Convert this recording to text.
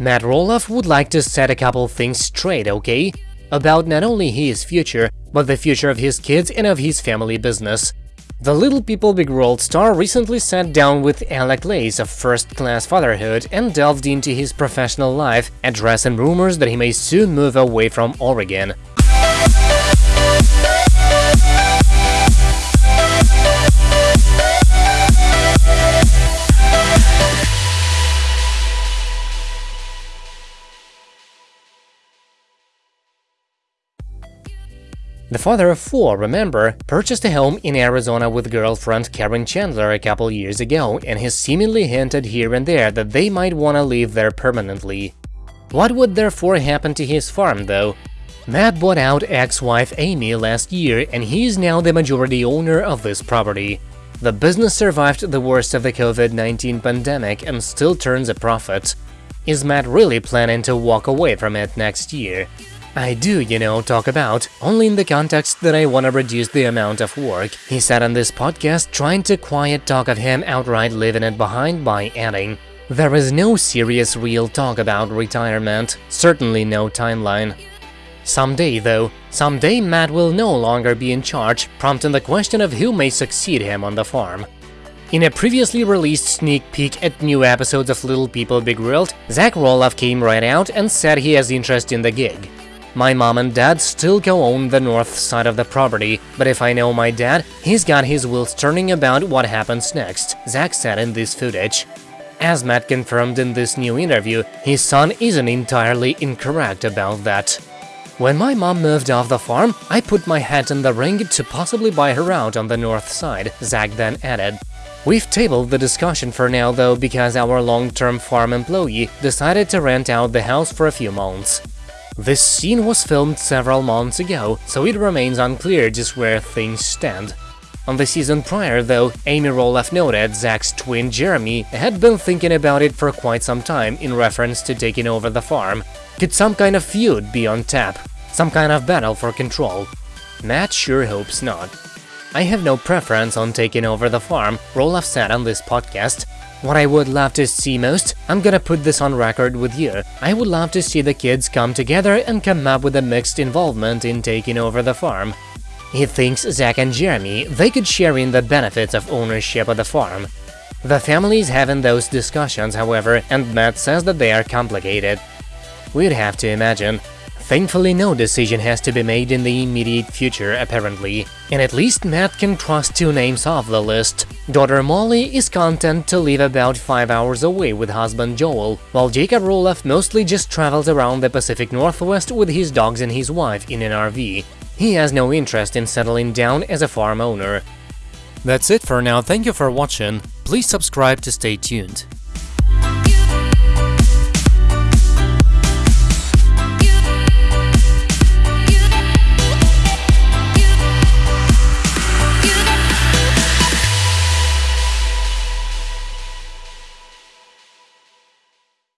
Matt Roloff would like to set a couple things straight, okay? About not only his future, but the future of his kids and of his family business. The Little People Big World star recently sat down with Alec Lace of First Class Fatherhood and delved into his professional life, addressing rumors that he may soon move away from Oregon. The father of four, remember, purchased a home in Arizona with girlfriend Karen Chandler a couple years ago and has seemingly hinted here and there that they might wanna live there permanently. What would therefore happen to his farm, though? Matt bought out ex-wife Amy last year and he is now the majority owner of this property. The business survived the worst of the COVID-19 pandemic and still turns a profit. Is Matt really planning to walk away from it next year? I do, you know, talk about, only in the context that I want to reduce the amount of work, he said on this podcast, trying to quiet talk of him outright leaving it behind by adding, There is no serious real talk about retirement, certainly no timeline. Someday, though, someday Matt will no longer be in charge, prompting the question of who may succeed him on the farm. In a previously released sneak peek at new episodes of Little People Big World, Zach Roloff came right out and said he has interest in the gig. My mom and dad still co-own the north side of the property, but if I know my dad, he's got his wheels turning about what happens next, Zach said in this footage. As Matt confirmed in this new interview, his son isn't entirely incorrect about that. When my mom moved off the farm, I put my hat in the ring to possibly buy her out on the north side, Zach then added. We've tabled the discussion for now though because our long-term farm employee decided to rent out the house for a few months. This scene was filmed several months ago, so it remains unclear just where things stand. On the season prior, though, Amy Roloff noted Zach's twin Jeremy had been thinking about it for quite some time in reference to taking over the farm. Could some kind of feud be on tap? Some kind of battle for control? Matt sure hopes not. I have no preference on taking over the farm, Roloff said on this podcast, what I would love to see most, I'm gonna put this on record with you, I would love to see the kids come together and come up with a mixed involvement in taking over the farm. He thinks Zach and Jeremy, they could share in the benefits of ownership of the farm. The family is having those discussions, however, and Matt says that they are complicated. We'd have to imagine. Thankfully, no decision has to be made in the immediate future, apparently, and at least Matt can cross two names off the list. Daughter Molly is content to live about 5 hours away with husband Joel, while Jacob Roloff mostly just travels around the Pacific Northwest with his dogs and his wife in an RV. He has no interest in settling down as a farm owner. That's it for now, thank you for watching, please subscribe to stay tuned.